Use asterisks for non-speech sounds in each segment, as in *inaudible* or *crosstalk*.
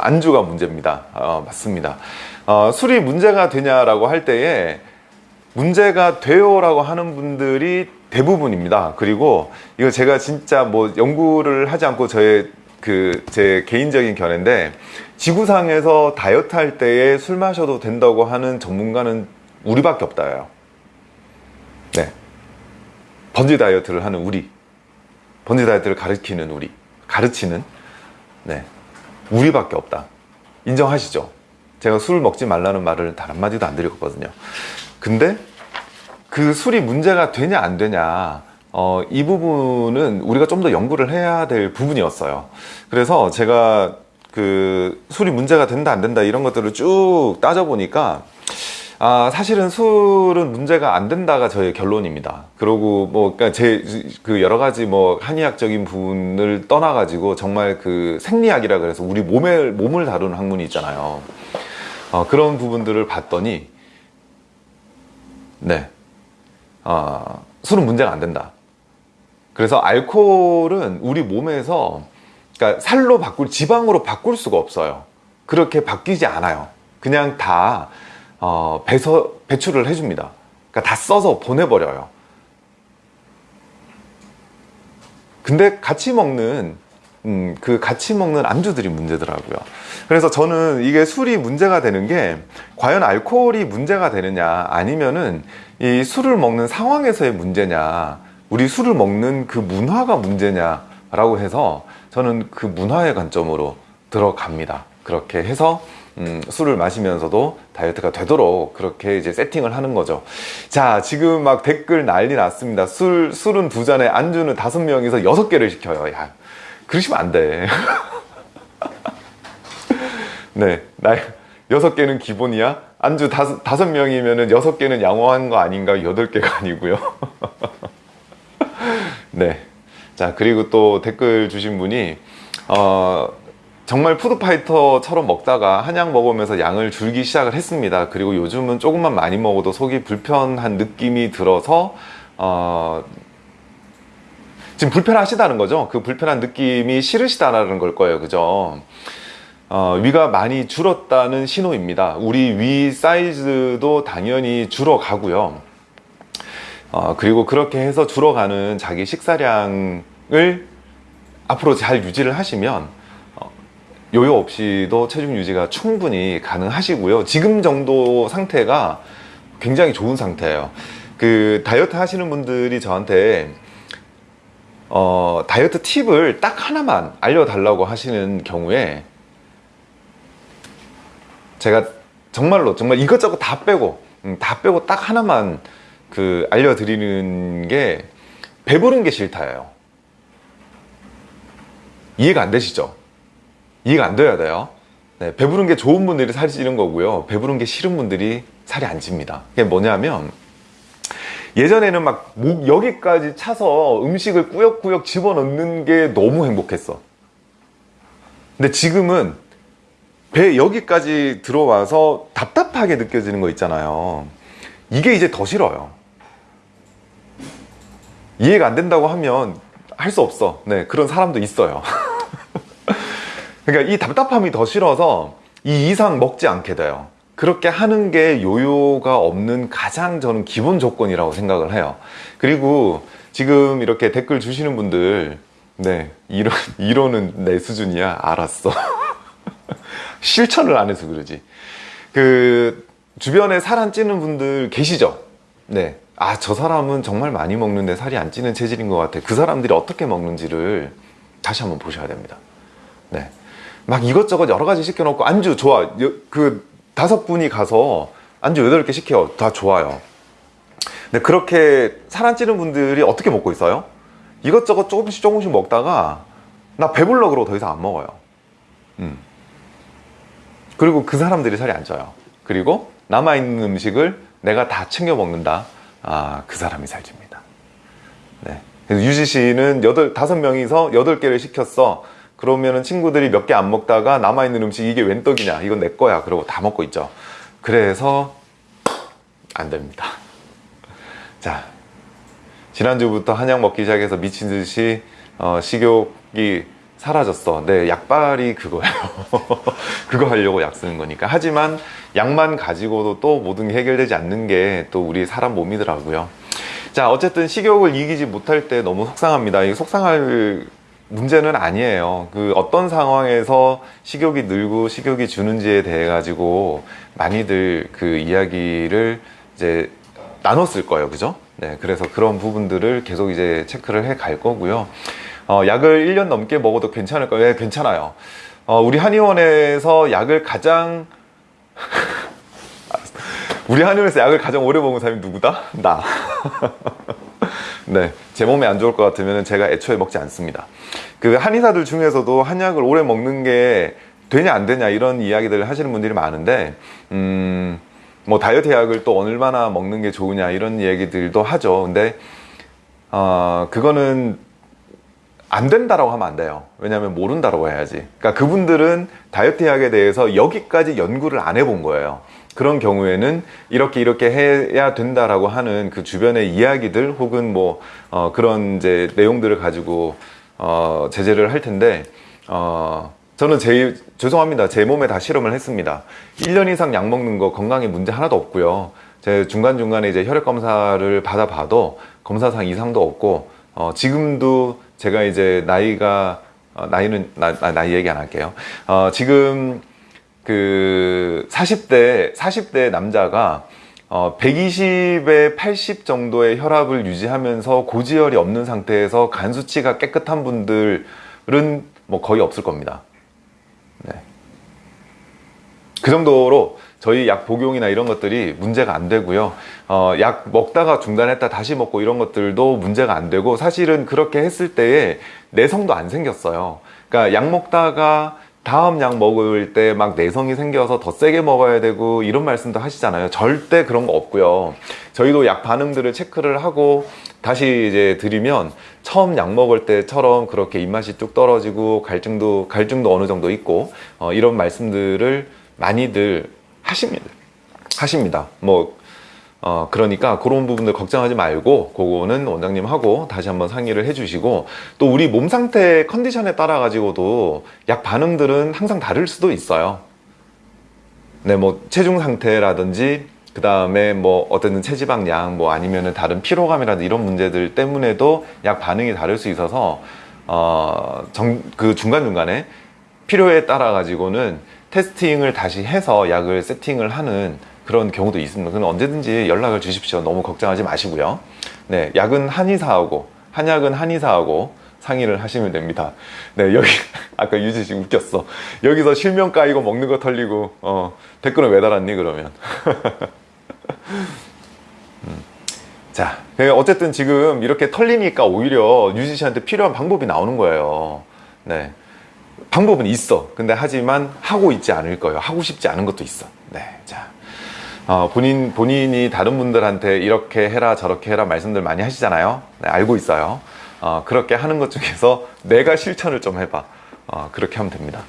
안주가 문제입니다. 어, 맞습니다. 어, 술이 문제가 되냐라고 할 때에 문제가 돼요 라고 하는 분들이 대부분입니다. 그리고 이거 제가 진짜 뭐 연구를 하지 않고 저의 그 제 개인적인 견해인데 지구상에서 다이어트 할 때에 술 마셔도 된다고 하는 전문가는 우리밖에 없다요. 네. 번지 다이어트를 하는 우리. 번지 다이어트를 가르치는 우리. 가르치는 네. 우리밖에 없다. 인정하시죠? 제가 술 먹지 말라는 말을 단 한마디도 안 드렸거든요. 근데 그 술이 문제가 되냐 안 되냐 어, 이 부분은 우리가 좀 더 연구를 해야 될 부분이었어요. 그래서 제가 그 술이 문제가 된다 안 된다 이런 것들을 쭉 따져보니까 아, 사실은 술은 문제가 안 된다가 저의 결론입니다. 그리고 뭐, 그러니까 제, 그 여러 가지 뭐, 한의학적인 부분을 떠나가지고 정말 그 생리학이라 그래서 우리 몸을, 몸을 다루는 학문이 있잖아요. 어, 그런 부분들을 봤더니, 네. 어, 술은 문제가 안 된다. 그래서 알코올은 우리 몸에서, 그러니까 살로 바꿀, 지방으로 바꿀 수가 없어요. 그렇게 바뀌지 않아요. 그냥 다 어, 배서, 배출을 해줍니다. 그러니까 다 써서 보내버려요. 근데 같이 먹는 음, 그 같이 먹는 안주들이 문제더라고요. 그래서 저는 이게 술이 문제가 되는 게 과연 알코올이 문제가 되느냐 아니면은 이 술을 먹는 상황에서의 문제냐 우리 술을 먹는 그 문화가 문제냐 라고 해서 저는 그 문화의 관점으로 들어갑니다. 그렇게 해서 음, 술을 마시면서도 다이어트가 되도록 그렇게 이제 세팅을 하는 거죠. 자, 지금 막 댓글 난리 났습니다. 술, 술은 두 잔에 안주는 다섯 명이서 여섯 개를 시켜요. 야, 그러시면 안 돼. *laughs* 네, 나 여섯 개는 기본이야. 안주 다섯, 다섯 명이면은 여섯 개는 양호한 거 아닌가? 여덟 개가 아니고요. *laughs* 네. 자, 그리고 또 댓글 주신 분이, 어, 정말 푸드파이터처럼 먹다가 한약 먹으면서 양을 줄기 시작을 했습니다. 그리고 요즘은 조금만 많이 먹어도 속이 불편한 느낌이 들어서 어... 지금 불편하시다는 거죠. 그 불편한 느낌이 싫으시다는 걸 거예요. 그죠? 어, 위가 많이 줄었다는 신호입니다. 우리 위 사이즈도 당연히 줄어가고요. 어, 그리고 그렇게 해서 줄어가는 자기 식사량을 앞으로 잘 유지를 하시면 요요 없이도 체중 유지가 충분히 가능하시고요. 지금 정도 상태가 굉장히 좋은 상태예요. 그 다이어트 하시는 분들이 저한테 어, 다이어트 팁을 딱 하나만 알려달라고 하시는 경우에 제가 정말로 정말 이것저것 다 빼고 음, 다 빼고 딱 하나만 그 알려드리는 게 배부른 게 싫다예요. 이해가 안 되시죠? 이해가 안 돼야 돼요? 네, 배부른 게 좋은 분들이 살이 찌는 거고요. 배부른 게 싫은 분들이 살이 안 찝니다. 그게 뭐냐면 예전에는 막 목 여기까지 차서 음식을 꾸역꾸역 집어넣는 게 너무 행복했어. 근데 지금은 배 여기까지 들어와서 답답하게 느껴지는 거 있잖아요. 이게 이제 더 싫어요. 이해가 안 된다고 하면 할 수 없어. 네 그런 사람도 있어요 *laughs* 그러니까 이 답답함이 더 싫어서 이 이상 먹지 않게 돼요. 그렇게 하는 게 요요가 없는 가장 저는 기본 조건이라고 생각을 해요. 그리고 지금 이렇게 댓글 주시는 분들 네 이런 *laughs* 이론은 내 수준이야. 알았어. *laughs* 실천을 안 해서 그러지. 그 주변에 살 안 찌는 분들 계시죠? 네. 아 저 사람은 정말 많이 먹는데 살이 안 찌는 체질인 것 같아. 그 사람들이 어떻게 먹는지를 다시 한번 보셔야 됩니다. 네. 막 이것저것 여러 가지 시켜놓고 안주 좋아. 그 다섯 분이 가서 안주 여덟 개 시켜 다 좋아요. 근데 그렇게 살안 찌는 분들이 어떻게 먹고 있어요? 이것저것 조금씩 조금씩 먹다가 나 배불러 그러고 더 이상 안 먹어요. 음. 그리고 그 사람들이 살이 안 쪄요. 그리고 남아있는 음식을 내가 다 챙겨 먹는다. 아, 그 사람이 살집니다. 네. 그래서 유지 씨는 여덟, 다섯 명이서 여덟 개를 시켰어 그러면은 친구들이 몇 개 안 먹다가 남아있는 음식 이게 웬 떡이냐 이건 내 거야 그러고 다 먹고 있죠 그래서 안 됩니다 *laughs* 자 지난주부터 한약 먹기 시작해서 미친 듯이 어, 식욕이 사라졌어. 네, 약발이 그거예요. *laughs* 그거 하려고 약 쓰는 거니까. 하지만 약만 가지고도 또 모든 게 해결되지 않는 게 또 우리 사람 몸이더라고요. 자, 어쨌든 식욕을 이기지 못할 때 너무 속상합니다. 이 속상할 문제는 아니에요. 그 어떤 상황에서 식욕이 늘고 식욕이 주는지에 대해 가지고 많이들 그 이야기를 이제 나눴을 거예요. 그죠? 네. 그래서 그런 부분들을 계속 이제 체크를 해 갈 거고요. 어, 약을 1년 넘게 먹어도 괜찮을까요? 네, 괜찮아요. 어, 우리 한의원에서 약을 가장 *laughs* 우리 한의원에서 약을 가장 오래 먹은 사람이 누구다? 나. *laughs* 네, 제 몸에 안 좋을 것 같으면 제가 애초에 먹지 않습니다. 그 한의사들 중에서도 한약을 오래 먹는 게 되냐 안 되냐 이런 이야기들을 하시는 분들이 많은데, 음, 뭐 다이어트 약을 또 얼마나 먹는 게 좋으냐 이런 얘기들도 하죠. 근데 어, 그거는 안 된다라고 하면 안 돼요. 왜냐하면 모른다라고 해야지. 그러니까 그분들은 다이어트 약에 대해서 여기까지 연구를 안 해본 거예요. 그런 경우에는 이렇게 이렇게 해야 된다라고 하는 그 주변의 이야기들 혹은 뭐 어, 그런 이제 내용들을 가지고 어, 제재를 할 텐데 어, 저는 제 죄송합니다. 제 몸에 다 실험을 했습니다. 1년 이상 약 먹는 거 건강에 문제 하나도 없고요. 제 중간중간에 이제 혈액 검사를 받아 봐도 검사상 이상도 없고 어, 지금도 제가 이제 나이가 어, 나이는 나, 나 이 얘기 안 할게요. 어, 지금 그 40대 40대 남자가 어, 120에 80 정도의 혈압을 유지하면서 고지혈이 없는 상태에서 간 수치가 깨끗한 분들은 뭐 거의 없을 겁니다. 네. 그 정도로 저희 약 복용이나 이런 것들이 문제가 안 되고요. 어, 약 먹다가 중단했다 다시 먹고 이런 것들도 문제가 안 되고 사실은 그렇게 했을 때에 내성도 안 생겼어요. 그러니까 약 먹다가 다음 약 먹을 때 막 내성이 생겨서 더 세게 먹어야 되고 이런 말씀도 하시잖아요. 절대 그런 거 없고요. 저희도 약 반응들을 체크를 하고 다시 이제 드리면 처음 약 먹을 때처럼 그렇게 입맛이 뚝 떨어지고 갈증도 갈증도 어느 정도 있고 어, 이런 말씀들을 많이들 하십니다. 하십니다. 뭐 어, 그러니까 그런 부분들 걱정하지 말고 그거는 원장님하고 다시 한번 상의를 해주시고 또 우리 몸 상태 컨디션에 따라 가지고도 약 반응들은 항상 다를 수도 있어요. 네, 뭐 체중 상태라든지 그 다음에 뭐 어쨌든 체지방량 뭐 아니면은 다른 피로감이라든지 이런 문제들 때문에도 약 반응이 다를 수 있어서 어, 정, 그 중간중간에 필요에 따라 가지고는 테스팅을 다시 해서 약을 세팅을 하는 그런 경우도 있습니다. 그럼 언제든지 연락을 주십시오. 너무 걱정하지 마시고요. 네, 약은 한의사하고 한약은 한의사하고 상의를 하시면 됩니다. 네, 여기 *laughs* 아까 유지 씨 웃겼어. 여기서 실명 까이고 먹는 거 털리고 어, 댓글은 왜 달았니 그러면. *laughs* 음. 자, 어쨌든 지금 이렇게 털리니까 오히려 유지 씨한테 필요한 방법이 나오는 거예요. 네. 방법은 있어. 근데 하지만 하고 있지 않을 거예요. 하고 싶지 않은 것도 있어. 네. 자. 어, 본인, 본인이 다른 분들한테 이렇게 해라 저렇게 해라 말씀들 많이 하시잖아요. 네, 알고 있어요. 어, 그렇게 하는 것 중에서 내가 실천을 좀 해봐. 어, 그렇게 하면 됩니다.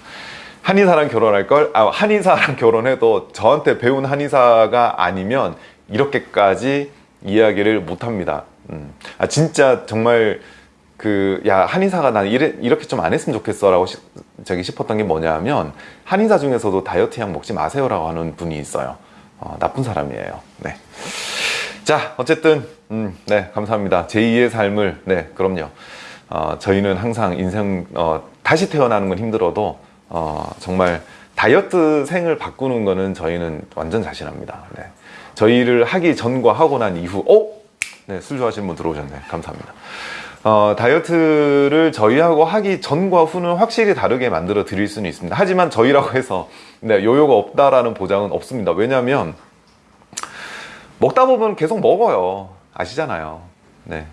한의사랑 결혼할 걸? 아, 한의사랑 *laughs* 결혼해도 저한테 배운 한의사가 아니면 이렇게까지 이야기를 못합니다. 음. 아 진짜 정말 그 야 한의사가 난 이래, 이렇게 좀 안 했으면 좋겠어 라고 시, 저기 싶었던 게 뭐냐면 한의사 중에서도 다이어트 약 먹지 마세요 라고 하는 분이 있어요 어, 나쁜 사람이에요. 네. 자, 어쨌든 음, 네, 감사합니다. 제2의 삶을 네, 그럼요. 어, 저희는 항상 인생 어, 다시 태어나는 건 힘들어도 어, 정말 다이어트 생을 바꾸는 거는 저희는 완전 자신합니다. 네. 저희를 하기 전과 하고 난 이후, 어? 네, 술 좋아하시는 분 들어오셨네. 감사합니다. 어, 다이어트를 저희하고 하기 전과 후는 확실히 다르게 만들어 드릴 수는 있습니다. 하지만 저희라고 해서 네, 요요가 없다라는 보장은 없습니다. 왜냐하면 먹다 보면 계속 먹어요. 아시잖아요. 네.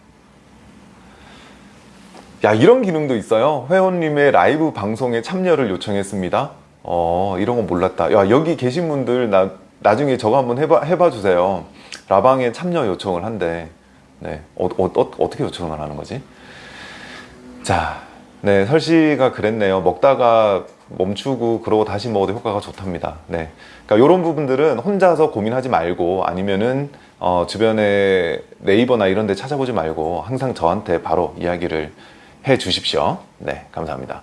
야 이런 기능도 있어요. 회원님의 라이브 방송에 참여를 요청했습니다. 어 이런 거 몰랐다. 야 여기 계신 분들 나 나중에 저거 한번 해봐 해봐 주세요. 라방에 참여 요청을 한대. 네, 어, 어, 어, 어 떻게 요청을 하는 거지? 자, 네, 설씨가 그랬네요. 먹다가 멈추고 그러고 다시 먹어도 효과가 좋답니다. 네, 그러니까 이런 부분들은 혼자서 고민하지 말고 아니면은 어, 주변에 네이버나 이런 데 찾아보지 말고 항상 저한테 바로 이야기를 해 주십시오. 네, 감사합니다.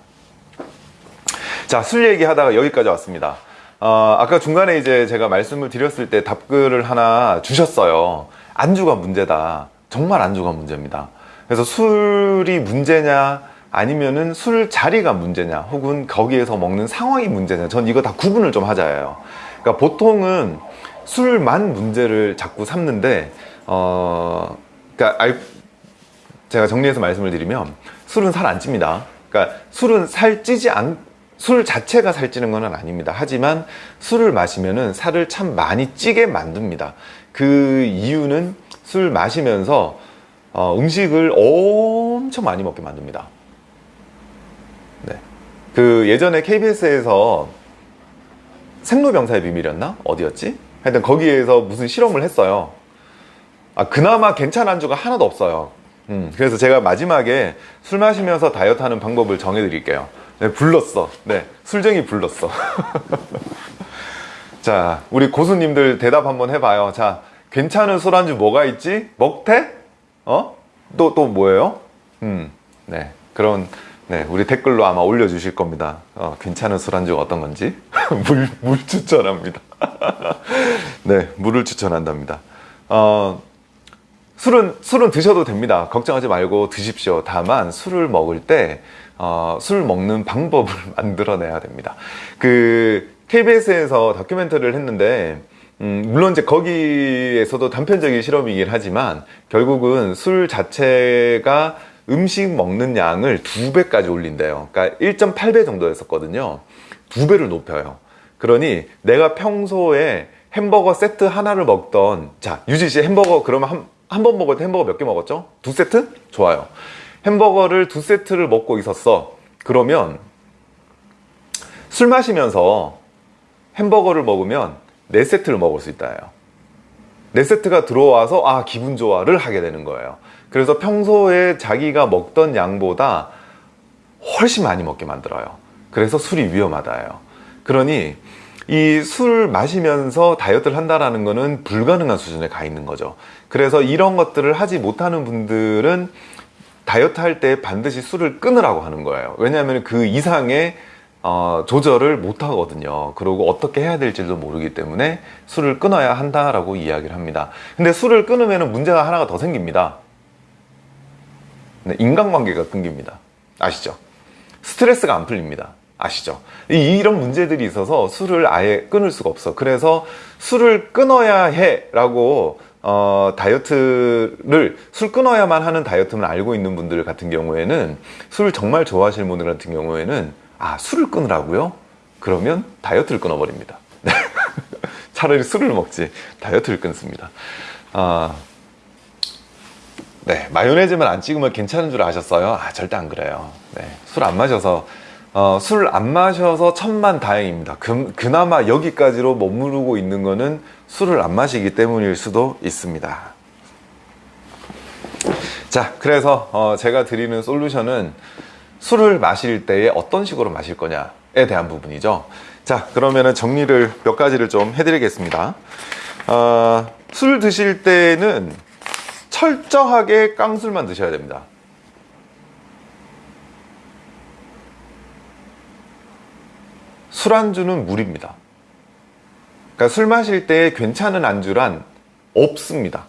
자, 술 얘기하다가 여기까지 왔습니다. 어, 아까 중간에 이제 제가 말씀을 드렸을 때 답글을 하나 주셨어요. 안주가 문제다. 정말 안주가 문제입니다. 그래서 술이 문제냐, 아니면은 술 자리가 문제냐, 혹은 거기에서 먹는 상황이 문제냐. 전 이거 다 구분을 좀 하자예요. 그러니까 보통은 술만 문제를 자꾸 삼는데, 어, 그러니까 알, 제가 정리해서 말씀을 드리면 술은 살 안 찝니다. 그러니까 술은 살 찌지 않, 술 자체가 살찌는 건 아닙니다. 하지만 술을 마시면 은 살을 참 많이 찌게 만듭니다. 그 이유는 술 마시면서 어, 음식을 엄청 많이 먹게 만듭니다. 네. 그 예전에 KBS에서 생로병사의 비밀이었나? 어디였지? 하여튼 거기에서 무슨 실험을 했어요. 아, 그나마 괜찮은 안주가 하나도 없어요. 음, 그래서 제가 마지막에 술 마시면서 다이어트 하는 방법을 정해 드릴게요. 네, 불렀어. 네, 술쟁이 불렀어. *laughs* 자, 우리 고수님들 대답 한번 해봐요. 자, 괜찮은 술안주 뭐가 있지? 먹태? 어? 또, 또 뭐예요? 음, 네. 그런, 네, 우리 댓글로 아마 올려주실 겁니다. 어, 괜찮은 술안주가 어떤 건지. *laughs* 물, 물 추천합니다. *laughs* 네, 물을 추천한답니다. 어, 술은, 술은 드셔도 됩니다. 걱정하지 말고 드십시오. 다만 술을 먹을 때, 어, 술 먹는 방법을 *laughs* 만들어내야 됩니다. 그, KBS에서 다큐멘터리를 했는데, 음, 물론 이제 거기에서도 단편적인 실험이긴 하지만, 결국은 술 자체가 음식 먹는 양을 두 배까지 올린대요. 그러니까 1.8배 정도였었거든요. 두 배를 높여요. 그러니 내가 평소에 햄버거 세트 하나를 먹던, 자, 유지 씨 햄버거 그러면 한, 한번 먹을 때 햄버거 몇 개 먹었죠? 두 세트? 좋아요. 햄버거를 두 세트를 먹고 있었어. 그러면 술 마시면서 햄버거를 먹으면 네 세트를 먹을 수 있다예요. 네 세트가 들어와서 아 기분 좋아를 하게 되는 거예요. 그래서 평소에 자기가 먹던 양보다 훨씬 많이 먹게 만들어요. 그래서 술이 위험하다예요. 그러니 이 술 마시면서 다이어트를 한다라는 거는 불가능한 수준에 가 있는 거죠. 그래서 이런 것들을 하지 못하는 분들은 다이어트 할 때 반드시 술을 끊으라고 하는 거예요. 왜냐하면 그 이상의 어, 조절을 못 하거든요. 그리고 어떻게 해야 될지도 모르기 때문에 술을 끊어야 한다라고 이야기를 합니다. 근데 술을 끊으면 문제가 하나가 더 생깁니다. 네, 인간관계가 끊깁니다. 아시죠? 스트레스가 안 풀립니다. 아시죠? 이런 문제들이 있어서 술을 아예 끊을 수가 없어. 그래서 술을 끊어야 해 라고 어, 다이어트를 술 끊어야만 하는 다이어트만 알고 있는 분들 같은 경우에는 술을 정말 좋아하시는 분들 같은 경우에는 아 술을 끊으라고요? 그러면 다이어트를 끊어버립니다. *laughs* 차라리 술을 먹지 다이어트를 끊습니다. 아, 네 마요네즈만 안 찍으면 괜찮은 줄 아셨어요? 아 절대 안 그래요. 네, 술 안 마셔서 어, 술 안 마셔서 천만 다행입니다. 그, 그나마 여기까지로 머무르고 있는 거는 술을 안 마시기 때문일 수도 있습니다. 자, 그래서 어, 제가 드리는 솔루션은 술을 마실 때에 어떤 식으로 마실 거냐에 대한 부분이죠. 자, 그러면은 정리를 몇 가지를 좀 해드리겠습니다. 어, 술 드실 때는 철저하게 깡술만 드셔야 됩니다. 술안주는 물입니다. 그러니까 술 마실 때 괜찮은 안주란 없습니다.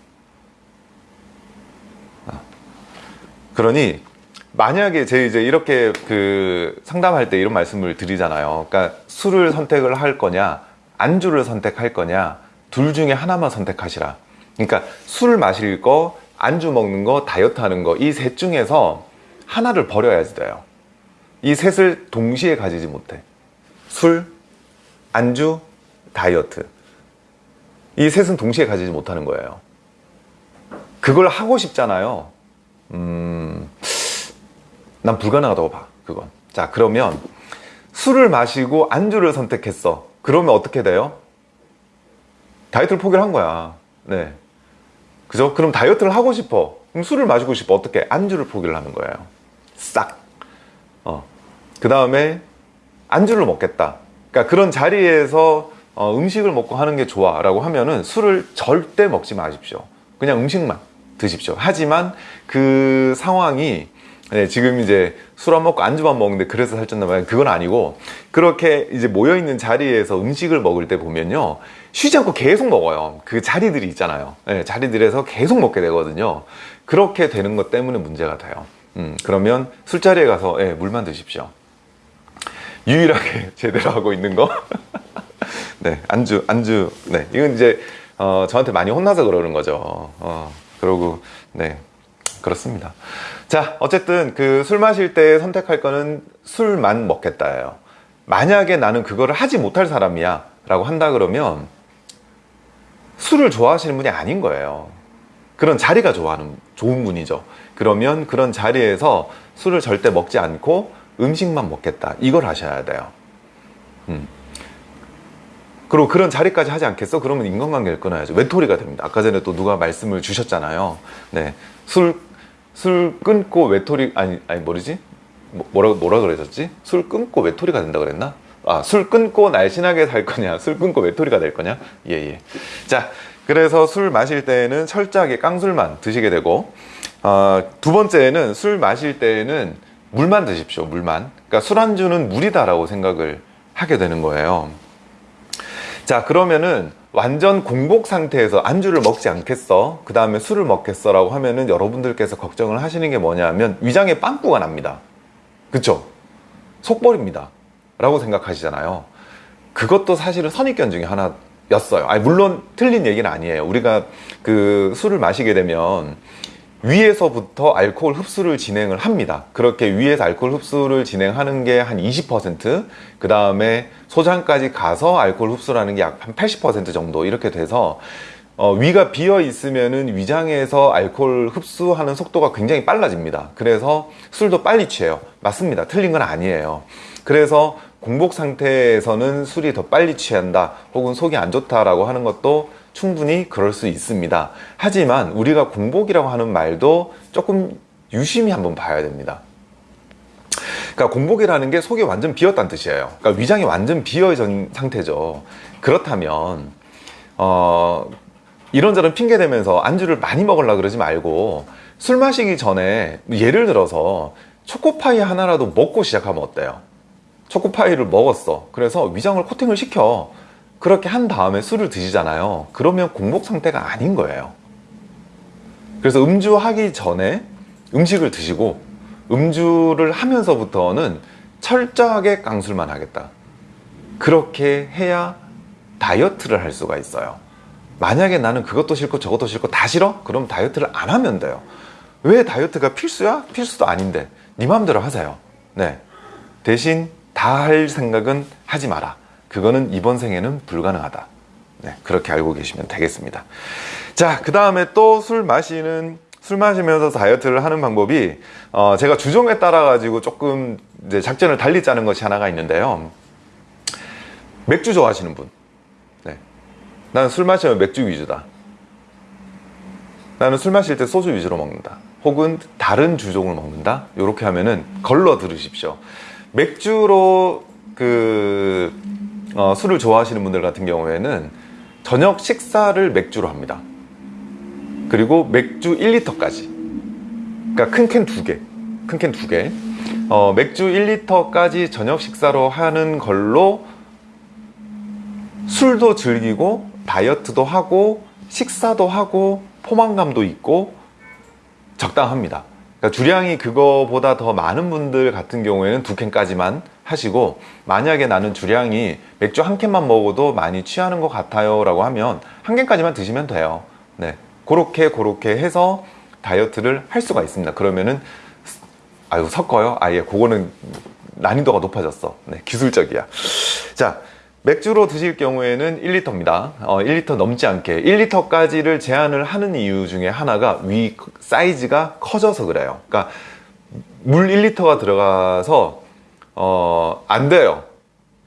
아. 그러니 만약에 제 이제 이렇게 그 상담할 때 이런 말씀을 드리잖아요. 그러니까 술을 선택을 할 거냐, 안주를 선택할 거냐, 둘 중에 하나만 선택하시라. 그러니까 술 마실 거, 안주 먹는 거, 다이어트 하는 거, 이 셋 중에서 하나를 버려야지 돼요. 이 셋을 동시에 가지지 못해. 술, 안주, 다이어트. 이 셋은 동시에 가지지 못하는 거예요. 그걸 하고 싶잖아요. 음, 난 불가능하다고 봐, 그건. 자, 그러면 술을 마시고 안주를 선택했어. 그러면 어떻게 돼요? 다이어트를 포기를 한 거야. 네. 그죠? 그럼 다이어트를 하고 싶어. 그럼 술을 마시고 싶어. 어떻게? 안주를 포기를 하는 거예요. 싹. 어. 그 다음에 안주를 먹겠다. 그러니까 그런 자리에서 어, 음식을 먹고 하는 게 좋아 라고 하면은 술을 절대 먹지 마십시오. 그냥 음식만 드십시오. 하지만 그 상황이 네, 지금 이제 술 안 먹고 안주만 먹는데 그래서 살쪘나 봐요. 그건 아니고 그렇게 이제 모여 있는 자리에서 음식을 먹을 때 보면요. 쉬지 않고 계속 먹어요. 그 자리들이 있잖아요. 네, 자리들에서 계속 먹게 되거든요. 그렇게 되는 것 때문에 문제가 돼요. 음, 그러면 술자리에 가서 예, 물만 드십시오. 유일하게 *laughs* 제대로 하고 있는 거. *laughs* 네, 안주, 안주. 네, 이건 이제 어, 저한테 많이 혼나서 그러는 거죠. 어, 그러고 네, 그렇습니다. 자, 어쨌든 그 술 마실 때 선택할 거는 술만 먹겠다예요. 만약에 나는 그거를 하지 못할 사람이야 라고 한다 그러면 술을 좋아하시는 분이 아닌 거예요. 그런 자리가 좋아하는 좋은 분이죠. 그러면 그런 자리에서 술을 절대 먹지 않고 음식만 먹겠다. 이걸 하셔야 돼요. 음. 그리고 그런 자리까지 하지 않겠어? 그러면 인간관계를 끊어야죠. 외톨이가 됩니다. 아까 전에 또 누가 말씀을 주셨잖아요. 네. 술, 술 끊고 외톨이, 아니, 아니, 뭐지? 뭐, 뭐라, 뭐라 그러셨지? 술 끊고 외톨이가 된다 그랬나? 아, 술 끊고 날씬하게 살 거냐? 술 끊고 외톨이가 될 거냐? 예, 예. 자, 그래서 술 마실 때는 철저하게 깡술만 드시게 되고, 어, 두 번째는 술 마실 때는 물만 드십시오, 물만. 그러니까 술안주는 물이다 라고 생각을 하게 되는 거예요. 자 그러면은 완전 공복 상태에서 안주를 먹지 않겠어? 그 다음에 술을 먹겠어? 라고 하면은 여러분들께서 걱정을 하시는 게 뭐냐면 위장에 빵꾸가 납니다. 그쵸? 속벌입니다. 라고 생각하시잖아요. 그것도 사실은 선입견 중에 하나였어요. 아니 물론 틀린 얘기는 아니에요. 우리가 그 술을 마시게 되면 위에서부터 알코올 흡수를 진행을 합니다. 그렇게 위에서 알코올 흡수를 진행하는 게 한 20%, 그 다음에 소장까지 가서 알코올 흡수라는 게 약 한 80% 정도 이렇게 돼서 어, 위가 비어 있으면은 위장에서 알코올 흡수하는 속도가 굉장히 빨라집니다. 그래서 술도 빨리 취해요. 맞습니다. 틀린 건 아니에요. 그래서 공복 상태에서는 술이 더 빨리 취한다 혹은 속이 안 좋다라고 하는 것도 충분히 그럴 수 있습니다. 하지만 우리가 공복이라고 하는 말도 조금 유심히 한번 봐야 됩니다. 그러니까 공복이라는 게 속이 완전 비었다는 뜻이에요. 그러니까 위장이 완전 비어진 상태죠. 그렇다면 어, 이런저런 핑계 대면서 안주를 많이 먹으려 그러지 말고 술 마시기 전에 예를 들어서 초코파이 하나라도 먹고 시작하면 어때요? 초코파이를 먹었어. 그래서 위장을 코팅을 시켜. 그렇게 한 다음에 술을 드시잖아요. 그러면 공복 상태가 아닌 거예요. 그래서 음주하기 전에 음식을 드시고 음주를 하면서부터는 철저하게 깡술만 하겠다. 그렇게 해야 다이어트를 할 수가 있어요. 만약에 나는 그것도 싫고 저것도 싫고 다 싫어? 그럼 다이어트를 안 하면 돼요. 왜 다이어트가 필수야? 필수도 아닌데. 네 마음대로 하세요. 네. 대신 다 할 생각은 하지 마라 그거는 이번 생에는 불가능하다. 네, 그렇게 알고 계시면 되겠습니다. 자, 그 다음에 또 술 마시는 술 마시면서 다이어트를 하는 방법이 어, 제가 주종에 따라 가지고 조금 이제 작전을 달리 짜는 것이 하나가 있는데요. 맥주 좋아하시는 분. 네. 나는 술 마시면 맥주 위주다. 나는 술 마실 때 소주 위주로 먹는다. 혹은 다른 주종을 먹는다. 이렇게 하면은 걸러 들으십시오. 맥주로 그 어, 술을 좋아하시는 분들 같은 경우에는 저녁 식사를 맥주로 합니다. 그리고 맥주 1리터까지. 그러니까 큰 캔 두 개. 큰 캔 두 개. 어, 맥주 1리터까지 저녁 식사로 하는 걸로 술도 즐기고 다이어트도 하고 식사도 하고 포만감도 있고 적당합니다. 그러니까 주량이 그거보다 더 많은 분들 같은 경우에는 두 캔까지만 하시고 만약에 나는 주량이 맥주 한 캔만 먹어도 많이 취하는 것 같아요 라고 하면 한 캔까지만 드시면 돼요. 네. 그렇게 그렇게 해서 다이어트를 할 수가 있습니다. 그러면은 아유 섞어요? 아예. 그거는 난이도가 높아졌어. 네. 기술적이야. 자 맥주로 드실 경우에는 1리터입니다. 어, 1리터 넘지 않게. 1리터까지를 제한을 하는 이유 중에 하나가 위 사이즈가 커져서 그래요. 그러니까 물 1리터가 들어가서 어, 안 돼요.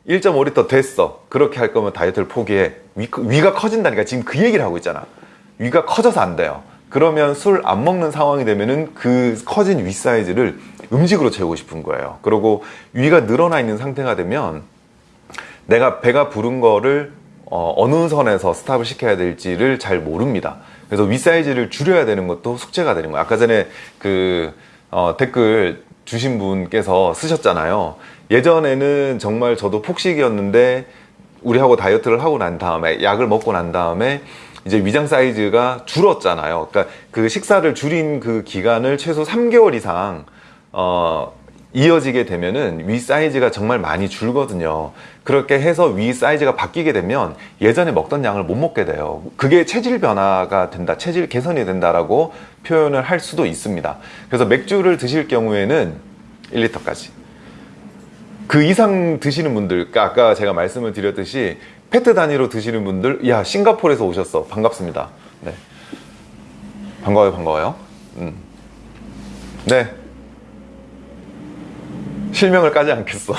1.5리터 됐어. 그렇게 할 거면 다이어트를 포기해. 위, 위가 커진다니까 지금 그 얘기를 하고 있잖아. 위가 커져서 안 돼요. 그러면 술 안 먹는 상황이 되면은 그 커진 위 사이즈를 음식으로 채우고 싶은 거예요. 그리고 위가 늘어나 있는 상태가 되면 내가 배가 부른 거를 어, 느 선에서 스탑을 시켜야 될지를 잘 모릅니다 그래서 위 사이즈를 줄여야 되는 것도 숙제가 되는 거예요 아까 전에 그 어, 댓글 주신 분께서 쓰셨잖아요. 예전에는 정말 저도 폭식이었는데 우리하고 다이어트를 하고 난 다음에 약을 먹고 난 다음에 이제 위장 사이즈가 줄었잖아요. 그러니까 그 식사를 줄인 그 기간을 최소 3개월 이상 어, 이어지게 되면은 위 사이즈가 정말 많이 줄거든요. 그렇게 해서 위 사이즈가 바뀌게 되면 예전에 먹던 양을 못 먹게 돼요. 그게 체질 변화가 된다, 체질 개선이 된다라고 표현을 할 수도 있습니다. 그래서 맥주를 드실 경우에는 1리터까지. 그 이상 드시는 분들, 그러니까 아까 제가 말씀을 드렸듯이 페트 단위로 드시는 분들, 야, 싱가포르에서 오셨어. 반갑습니다. 네. 반가워요, 반가워요. 음. 네. 실명을 까지 않겠어.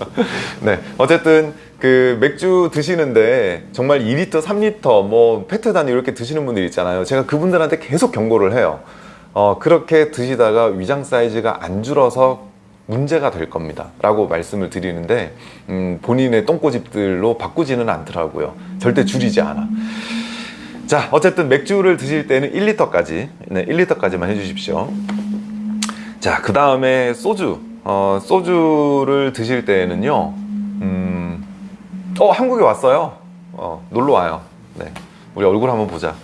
*laughs* 네. 어쨌든, 그, 맥주 드시는데, 정말 2리터, 3리터, 뭐, 페트 단위 이렇게 드시는 분들 있잖아요. 제가 그분들한테 계속 경고를 해요. 어, 그렇게 드시다가 위장 사이즈가 안 줄어서 문제가 될 겁니다. 라고 말씀을 드리는데, 음, 본인의 똥꼬집들로 바꾸지는 않더라고요. 절대 줄이지 않아. 자, 어쨌든 맥주를 드실 때는 1리터까지, 네, 1리터까지만 해주십시오. 자, 그 다음에 소주. 어, 소주를 드실 때는요, 음, 어, 한국에 왔어요. 어, 놀러 와요. 네. 우리 얼굴 한번 보자.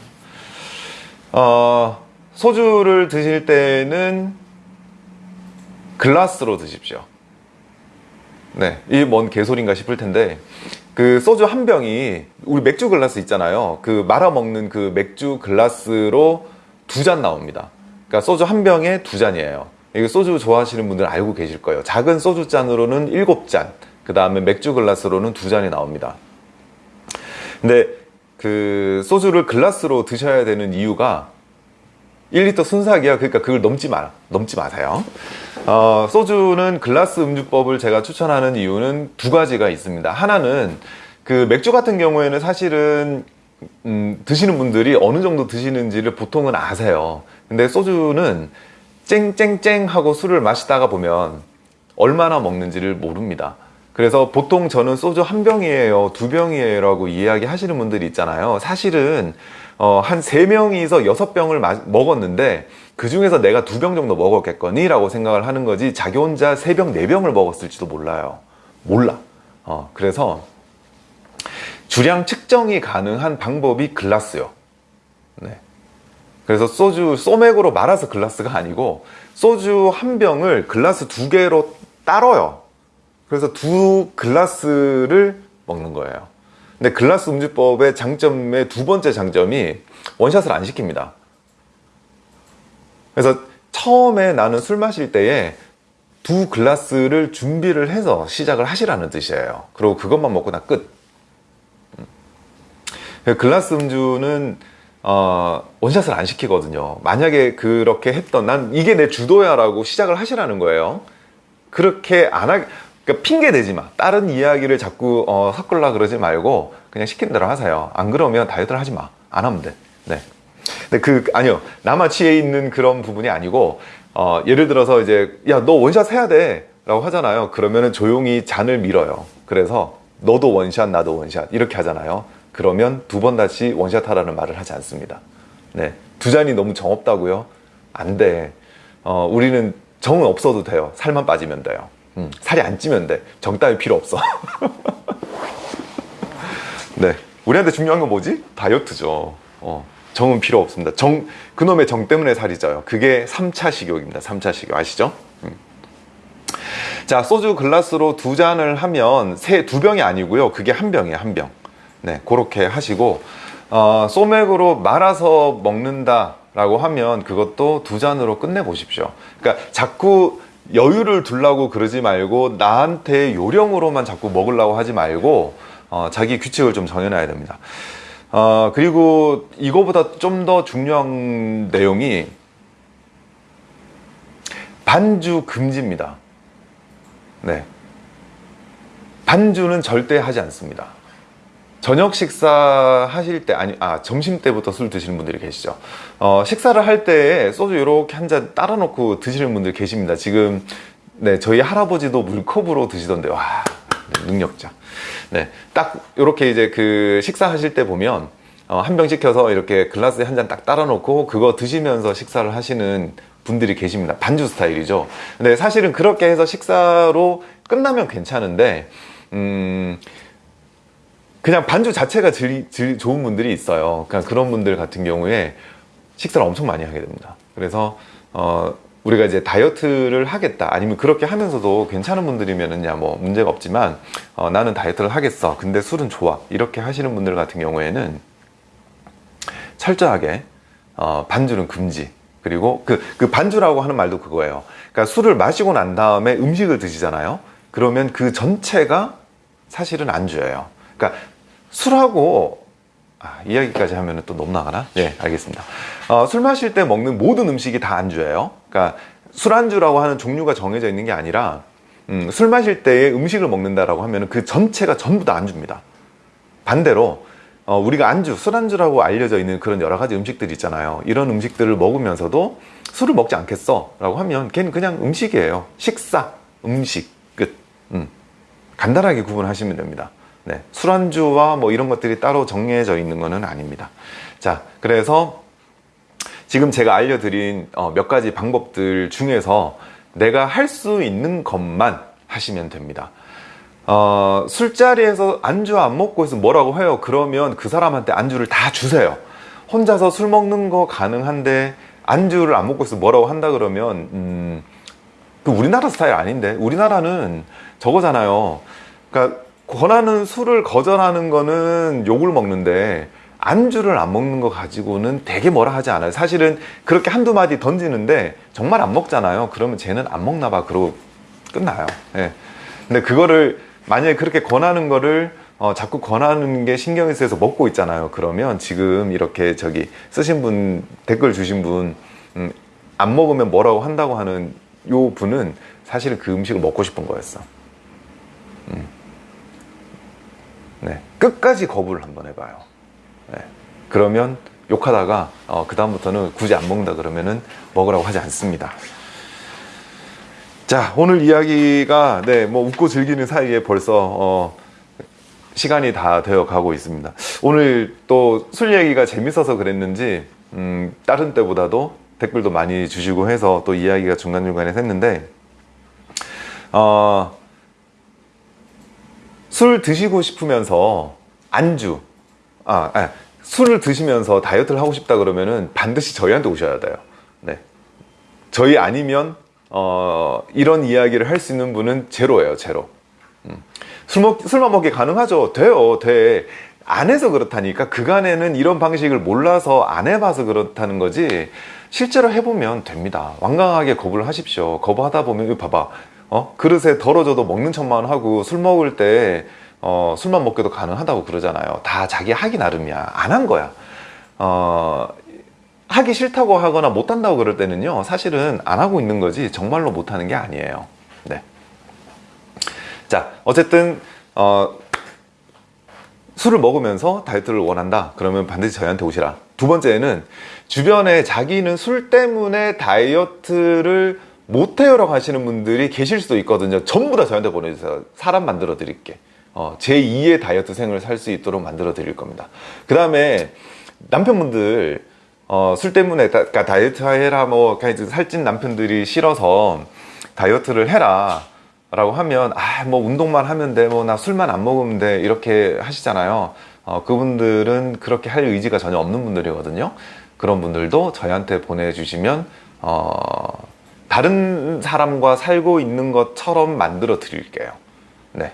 어, 소주를 드실 때는 글라스로 드십시오. 네. 이 뭔 개소리인가 싶을 텐데, 그 소주 한 병이, 우리 맥주 글라스 있잖아요. 그 말아 먹는 그 맥주 글라스로 두 잔 나옵니다. 그러니까 소주 한 병에 두 잔이에요. 이거 소주 좋아하시는 분들 알고 계실 거예요. 작은 소주 잔으로는 일곱 잔, 그 다음에 맥주 글라스로는 두 잔이 나옵니다. 근데 그 소주를 글라스로 드셔야 되는 이유가 1리터 순삭이야. 그러니까 그걸 넘지 마, 넘지 마세요. 어, 소주는 글라스 음주법을 제가 추천하는 이유는 두 가지가 있습니다. 하나는 그 맥주 같은 경우에는 사실은 음, 드시는 분들이 어느 정도 드시는지를 보통은 아세요. 근데 소주는 쨍쨍쨍 하고 술을 마시다가 보면 얼마나 먹는지를 모릅니다. 그래서 보통 저는 소주 한 병이에요, 두 병이에요 라고 이야기 하시는 분들이 있잖아요. 사실은 어, 한 세명이서 여섯 병을 먹었는데 그 중에서 내가 두 병 정도 먹었겠거니 라고 생각을 하는 거지 자기 혼자 세 병, 네 병을 먹었을지도 몰라요. 몰라. 어, 그래서 주량 측정이 가능한 방법이 글라스요. 네. 그래서 소주 소맥으로 말아서 글라스가 아니고 소주 한 병을 글라스 두 개로 따로요. 그래서 두 글라스를 먹는 거예요. 근데 글라스 음주법의 장점의 두 번째 장점이 원샷을 안 시킵니다. 그래서 처음에 나는 술 마실 때에 두 글라스를 준비를 해서 시작을 하시라는 뜻이에요. 그리고 그것만 먹고 나 끝. 음. 글라스 음주는 어, 원샷을 안 시키거든요. 만약에 그렇게 했던 난 이게 내 주도야 라고 시작을 하시라는 거예요. 그렇게 안 하, 그러니까 핑계 대지 마. 다른 이야기를 자꾸 어, 섞으려 그러지 말고 그냥 시킨 대로 하세요. 안 그러면 다이어트를 하지 마. 안 하면 돼. 네. 근데 그 아니요. 나마치에 있는 그런 부분이 아니고 어, 예를 들어서 이제 야 너 원샷 해야 돼 라고 하잖아요. 그러면은 조용히 잔을 밀어요. 그래서 너도 원샷 나도 원샷 이렇게 하잖아요. 그러면 두 번 다시 원샷 하라는 말을 하지 않습니다. 네. 두 잔이 너무 정 없다고요? 안 돼. 어, 우리는 정은 없어도 돼요. 살만 빠지면 돼요. 음, 살이 안 찌면 돼. 정 따위 필요 없어. *laughs* 네. 우리한테 중요한 건 뭐지? 다이어트죠. 어, 정은 필요 없습니다. 정, 그놈의 정 때문에 살이 쪄요. 그게 3차 식욕입니다. 3차 식욕. 아시죠? 음. 자, 소주 글라스로 두 잔을 하면 세, 두 병이 아니고요. 그게 한 병이에요. 한 병. 네, 그렇게 하시고 어, 소맥으로 말아서 먹는다 라고 하면 그것도 두 잔으로 끝내 보십시오. 그러니까 자꾸 여유를 두려고 그러지 말고 나한테 요령으로만 자꾸 먹으려고 하지 말고 어, 자기 규칙을 좀 정해놔야 됩니다. 어, 그리고 이거보다 좀 더 중요한 내용이 반주 금지입니다. 네. 반주는 절대 하지 않습니다. 저녁 식사 하실 때 아니 아 점심 때부터 술 드시는 분들이 계시죠 어, 식사를 할 때 소주 이렇게 한 잔 따라 놓고 드시는 분들 계십니다 지금 네 저희 할아버지도 물컵으로 드시던데 와 네, 능력자 네딱 이렇게 이제 그 식사하실 때 보면 어, 한 병 시켜서 이렇게 글라스에 한 잔 딱 따라 놓고 그거 드시면서 식사를 하시는 분들이 계십니다. 반주 스타일이죠. 근데 사실은 그렇게 해서 식사로 끝나면 괜찮은데, 음, 그냥 반주 자체가 질, 질 좋은 분들이 있어요. 그러니까 그런 분들 같은 경우에 식사를 엄청 많이 하게 됩니다. 그래서, 어, 우리가 이제 다이어트를 하겠다 아니면 그렇게 하면서도 괜찮은 분들이면은야 뭐 문제가 없지만 어, 나는 다이어트를 하겠어 근데 술은 좋아 이렇게 하시는 분들 같은 경우에는 철저하게 어, 반주는 금지 그리고 그, 그 반주라고 하는 말도 그거예요 그러니까 술을 마시고 난 다음에 음식을 드시잖아요 그러면 그 전체가 사실은 안주예요 그러니까 술하고 아, 이야기까지 하면 또 너무 나가나? 예, 알겠습니다. 어, 술 마실 때 먹는 모든 음식이 다 안주예요. 그러니까 술안주라고 하는 종류가 정해져 있는 게 아니라 음, 술 마실 때에 음식을 먹는다라고 하면 그 전체가 전부 다 안주입니다. 반대로 어, 우리가 안주, 술안주라고 알려져 있는 그런 여러 가지 음식들 있잖아요. 이런 음식들을 먹으면서도 술을 먹지 않겠어 라고 하면 걔는 그냥 음식이에요. 식사, 음식, 끝. 음. 간단하게 구분하시면 됩니다. 네, 술안주와 뭐 이런 것들이 따로 정해져 있는 것은 아닙니다. 자, 그래서 지금 제가 알려드린 어, 몇 가지 방법들 중에서 내가 할 수 있는 것만 하시면 됩니다. 어, 술자리에서 안주 안 먹고 있으면 뭐라고 해요? 그러면 그 사람한테 안주를 다 주세요. 혼자서 술 먹는 거 가능한데 안주를 안 먹고 있으면 뭐라고 한다 그러면 음, 그 우리나라 스타일 아닌데 우리나라는 저거잖아요. 그러니까 권하는 술을 거절하는 거는 욕을 먹는데 안주를 안 먹는 거 가지고는 되게 뭐라 하지 않아요. 사실은 그렇게 한두 마디 던지는데 정말 안 먹잖아요. 그러면 쟤는 안 먹나 봐. 그러고 끝나요. 예. 근데 그거를 만약에 그렇게 권하는 거를 어, 자꾸 권하는 게 신경이 쓰여서 먹고 있잖아요. 그러면 지금 이렇게 저기 쓰신 분, 댓글 주신 분, 음, 안 먹으면 뭐라고 한다고 하는 요 분은 사실은 그 음식을 먹고 싶은 거였어. 음. 네. 끝까지 거부를 한번 해봐요. 네. 그러면 욕하다가 어, 그 다음부터는 굳이 안 먹는다 그러면은 먹으라고 하지 않습니다. 자 오늘 이야기가 네 뭐 웃고 즐기는 사이에 벌써 어, 시간이 다 되어 가고 있습니다. 오늘 또 술 얘기가 재밌어서 그랬는지 음, 다른 때보다도 댓글도 많이 주시고 해서 또 이야기가 중간중간에 샜는데 어, 술 드시고 싶으면서 안주, 아, 아, 술을 드시면서 다이어트를 하고 싶다 그러면은 반드시 저희한테 오셔야 돼요. 네. 저희 아니면, 어, 이런 이야기를 할 수 있는 분은 제로예요, 제로. 음. 술 먹, 술만 먹기 가능하죠? 돼요, 돼. 안 해서 그렇다니까. 그간에는 이런 방식을 몰라서 안 해봐서 그렇다는 거지. 실제로 해보면 됩니다. 완강하게 거부를 하십시오. 거부하다 보면, 봐봐. 어? 그릇에 덜어져도 먹는 척만 하고 술 먹을 때 어, 술만 먹게도 가능하다고 그러잖아요. 다 자기 하기 나름이야. 안 한 거야. 어, 하기 싫다고 하거나 못한다고 그럴 때는요, 사실은 안 하고 있는 거지, 정말로 못하는 게 아니에요. 네. 자, 어쨌든, 어, 술을 먹으면서 다이어트를 원한다. 그러면 반드시 저희한테 오시라. 두 번째는 주변에 자기는 술 때문에 다이어트를 못해요라고 하시는 분들이 계실 수도 있거든요. 전부 다 저한테 보내주세요. 사람 만들어 드릴게. 어, 제2의 다이어트 생을 살 수 있도록 만들어 드릴 겁니다. 그 다음에 남편분들 어, 술 때문에 다, 그러니까 다이어트 해라 뭐 살찐 남편들이 싫어서 다이어트를 해라 라고 하면 아 뭐 운동만 하면 돼 뭐 나 술만 안 먹으면 돼 이렇게 하시잖아요 어, 그분들은 그렇게 할 의지가 전혀 없는 분들이거든요 그런 분들도 저희한테 보내주시면 어, 다른 사람과 살고 있는 것처럼 만들어 드릴게요. 네.